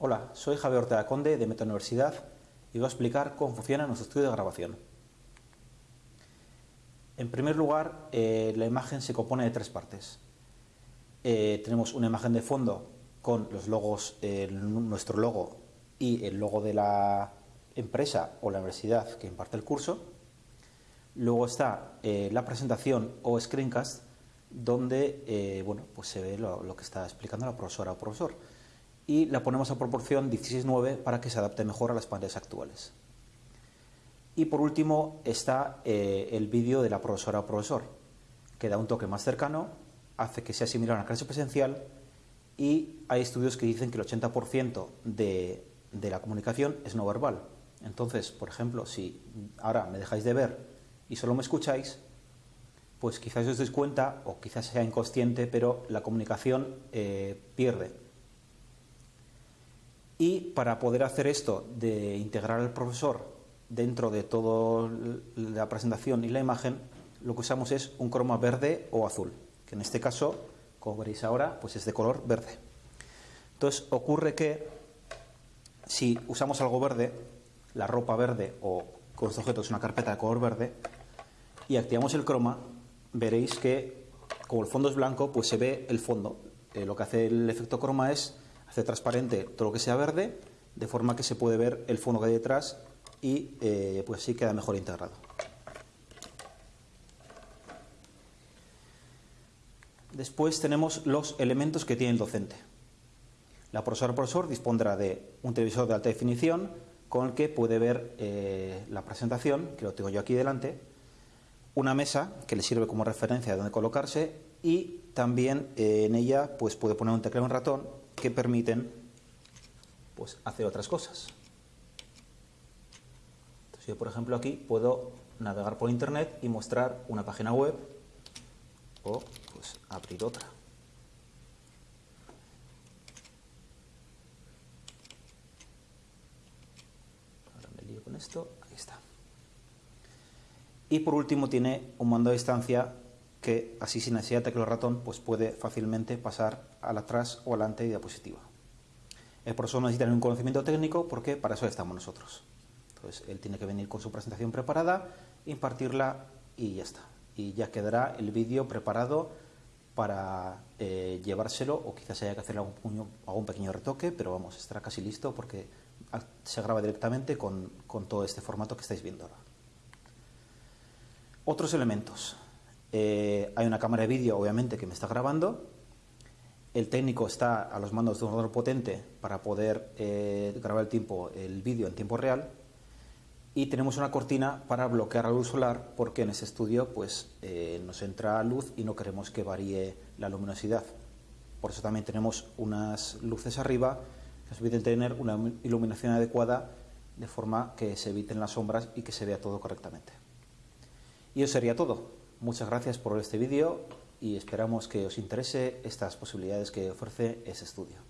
Hola, soy Javier Ortega Conde de Meta Universidad y voy a explicar cómo funciona nuestro estudio de grabación. En primer lugar, eh, la imagen se compone de tres partes. Eh, tenemos una imagen de fondo con los logos, nuestro logo y el logo de la empresa o la universidad que imparte el curso. Luego está eh, la presentación o screencast, donde bueno, pues se ve lo que está explicando la profesora o profesor y la ponemos a proporción 16:9 para que se adapte mejor a las pantallas actuales. Y por último está eh, el vídeo de la profesora o profesor, que da un toque más cercano, hace que sea similar a una clase presencial y hay estudios que dicen que el 80% de, de la comunicación es no verbal. Entonces, por ejemplo, si ahora me dejáis de ver y solo me escucháis, pues quizás os deis cuenta, o quizás sea inconsciente, pero la comunicación eh, pierde y para poder hacer esto de integrar al profesor dentro de toda la presentación y la imagen, lo que usamos es un croma verde o azul, que en este caso, como veréis ahora, pues es de color verde. Entonces ocurre que si usamos algo verde, la ropa verde o con este objeto es una carpeta de color verde, y activamos el croma, veréis que como el fondo es blanco, pues se ve el fondo. Eh, lo que hace el efecto croma es hace transparente todo lo que sea verde, de forma que se puede ver el fondo que hay detrás y eh, pues sí queda mejor integrado. Después tenemos los elementos que tiene el docente. La profesora profesor dispondrá de un televisor de alta definición con el que puede ver eh, la presentación, que lo tengo yo aquí delante, una mesa que le sirve como referencia de dónde colocarse y también eh, en ella pues puede poner un teclado en ratón que permiten pues, hacer otras cosas. Entonces yo, por ejemplo, aquí puedo navegar por internet y mostrar una página web o pues, abrir otra. Ahora me lío con esto, ahí está. Y por último tiene un mando a distancia que así sin necesidad de teclado ratón pues puede fácilmente pasar al atrás o adelante de diapositiva. El profesor necesita un conocimiento técnico porque para eso estamos nosotros. Entonces él tiene que venir con su presentación preparada, impartirla y ya está. Y ya quedará el vídeo preparado para eh, llevárselo o quizás haya que hacer algún, algún, pequeño retoque, pero vamos, estará casi listo porque se graba directamente con, con todo este formato que estáis viendo ahora. Otros elementos. Eh, hay una cámara de vídeo, obviamente, que me está grabando. El técnico está a los mandos de un ordenador potente para poder eh, grabar el, tiempo, el vídeo en tiempo real. Y tenemos una cortina para bloquear la luz solar porque en ese estudio pues, eh, nos entra luz y no queremos que varíe la luminosidad. Por eso también tenemos unas luces arriba que nos permiten tener una iluminación adecuada de forma que se eviten las sombras y que se vea todo correctamente. Y eso sería todo. Muchas gracias por este vídeo y esperamos que os interese estas posibilidades que ofrece ese estudio.